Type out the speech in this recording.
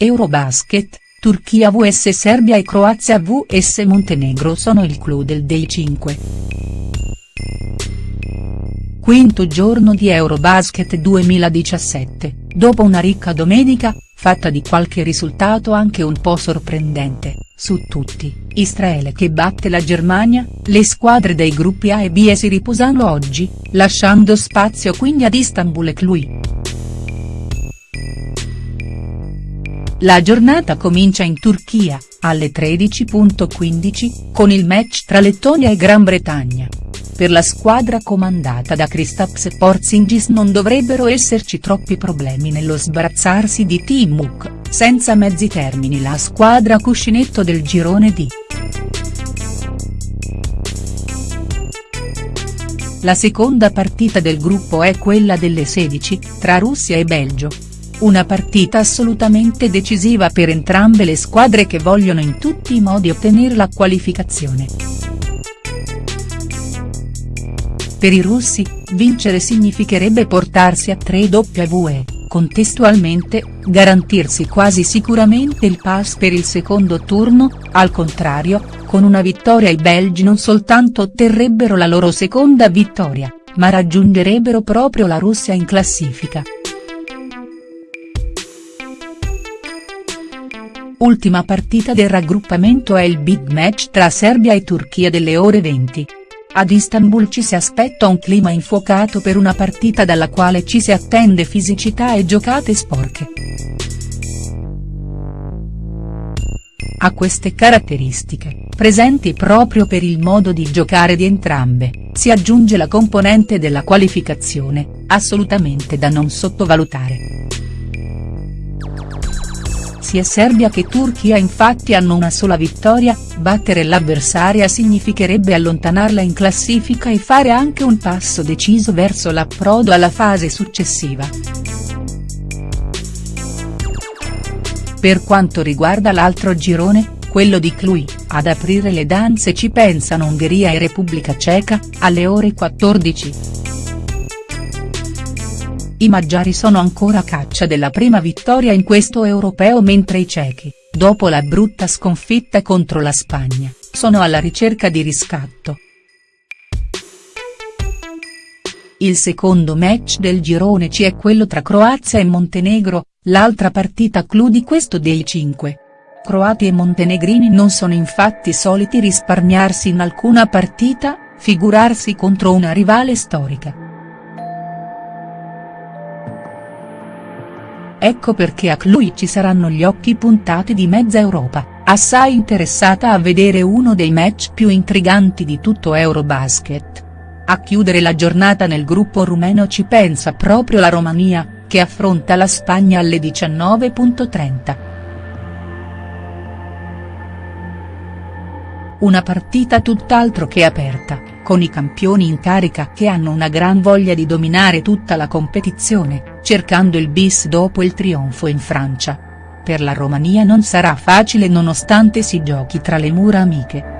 Eurobasket, Turchia vs Serbia e Croazia vs Montenegro sono il clou del Day 5. Quinto giorno di Eurobasket 2017, dopo una ricca domenica, fatta di qualche risultato anche un po' sorprendente, su tutti, Israele che batte la Germania, le squadre dei gruppi A e B si riposano oggi, lasciando spazio quindi ad Istanbul e Cluj. La giornata comincia in Turchia, alle 13.15, con il match tra Lettonia e Gran Bretagna. Per la squadra comandata da Kristaps Porzingis non dovrebbero esserci troppi problemi nello sbarazzarsi di Timuk, senza mezzi termini la squadra cuscinetto del girone D. La seconda partita del gruppo è quella delle 16, tra Russia e Belgio, una partita assolutamente decisiva per entrambe le squadre che vogliono in tutti i modi ottenere la qualificazione. Per i russi, vincere significherebbe portarsi a 3 W, contestualmente, garantirsi quasi sicuramente il pass per il secondo turno, al contrario, con una vittoria i belgi non soltanto otterrebbero la loro seconda vittoria, ma raggiungerebbero proprio la Russia in classifica. Ultima partita del raggruppamento è il big match tra Serbia e Turchia delle ore 20. Ad Istanbul ci si aspetta un clima infuocato per una partita dalla quale ci si attende fisicità e giocate sporche. A queste caratteristiche, presenti proprio per il modo di giocare di entrambe, si aggiunge la componente della qualificazione, assolutamente da non sottovalutare. Sia Serbia che Turchia infatti hanno una sola vittoria, battere l'avversaria significherebbe allontanarla in classifica e fare anche un passo deciso verso l'approdo alla fase successiva. Per quanto riguarda l'altro girone, quello di Cluj, ad aprire le danze ci pensano Ungheria e Repubblica Ceca, alle ore 14. I maggiari sono ancora a caccia della prima vittoria in questo europeo mentre i cechi, dopo la brutta sconfitta contro la Spagna, sono alla ricerca di riscatto. Il secondo match del girone C è quello tra Croazia e Montenegro, l'altra partita clou di questo dei 5. Croati e montenegrini non sono infatti soliti risparmiarsi in alcuna partita, figurarsi contro una rivale storica. Ecco perché a Cluj ci saranno gli occhi puntati di mezza Europa, assai interessata a vedere uno dei match più intriganti di tutto Eurobasket. A chiudere la giornata nel gruppo rumeno ci pensa proprio la Romania, che affronta la Spagna alle 19.30. Una partita tutt'altro che aperta, con i campioni in carica che hanno una gran voglia di dominare tutta la competizione cercando il bis dopo il trionfo in Francia. Per la Romania non sarà facile nonostante si giochi tra le mura amiche.